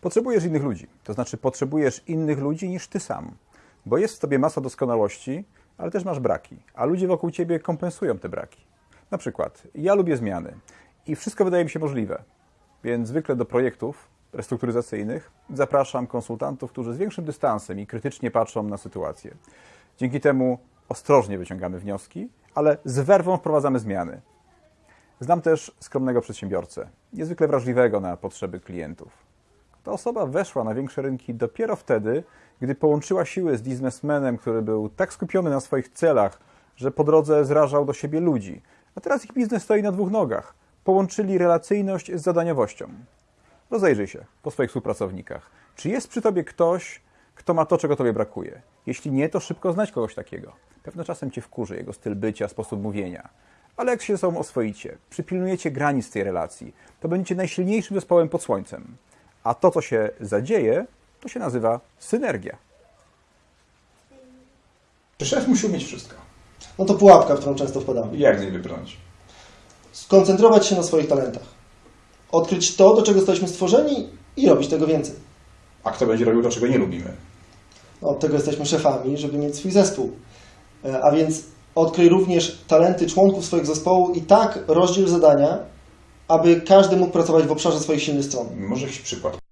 Potrzebujesz innych ludzi, to znaczy potrzebujesz innych ludzi niż ty sam, bo jest w tobie masa doskonałości, ale też masz braki, a ludzie wokół ciebie kompensują te braki. Na przykład, ja lubię zmiany i wszystko wydaje mi się możliwe, więc zwykle do projektów restrukturyzacyjnych zapraszam konsultantów, którzy z większym dystansem i krytycznie patrzą na sytuację. Dzięki temu ostrożnie wyciągamy wnioski, ale z werwą wprowadzamy zmiany. Znam też skromnego przedsiębiorcę, niezwykle wrażliwego na potrzeby klientów. Ta osoba weszła na większe rynki dopiero wtedy, gdy połączyła siły z biznesmenem, który był tak skupiony na swoich celach, że po drodze zrażał do siebie ludzi. A teraz ich biznes stoi na dwóch nogach. Połączyli relacyjność z zadaniowością. Rozejrzyj się po swoich współpracownikach. Czy jest przy tobie ktoś, kto ma to, czego tobie brakuje? Jeśli nie, to szybko znajdź kogoś takiego. Pewno czasem cię wkurzy jego styl bycia, sposób mówienia. Ale jak się ze sobą oswoicie, przypilnujecie granic tej relacji, to będziecie najsilniejszym zespołem pod słońcem. A to, co się zadzieje, to się nazywa synergia. Czy szef musi umieć wszystko? No to pułapka, w którą często wpadamy. Jak z niej wybrnąć? Skoncentrować się na swoich talentach. Odkryć to, do czego jesteśmy stworzeni i robić tego więcej. A kto będzie robił to, czego nie lubimy? No, od tego jesteśmy szefami, żeby mieć swój zespół. E, A więc odkryj również talenty członków swojego zespołu i tak rozdziel zadania, aby każdy mógł pracować w obszarze swoich silnych stron. Może jakiś przykład.